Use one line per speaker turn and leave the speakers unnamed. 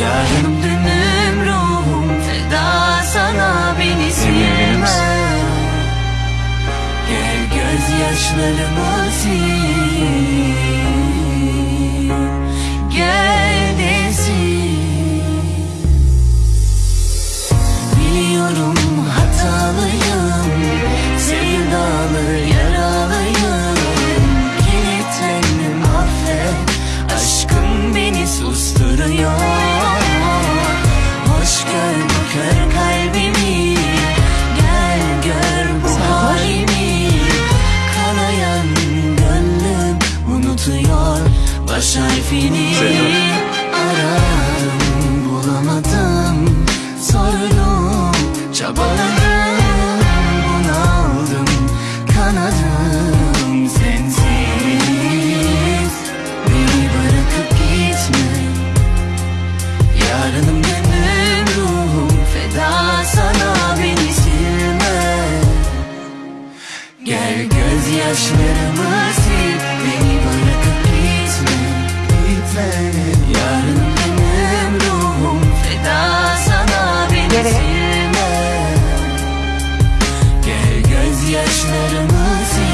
Yarınım dünüm ruhum feda sana beni silme Gel gözyaşlarımı sil Baş harfini Aradım bulamadım Sordum çabaladım Bunaldım kanadım sensiz. Beni bırakıp gitme. Yarınım gönlüm ruhum feda sana beni silme Gel gözyaşlarımı silme Gel gözyaşlarımı sil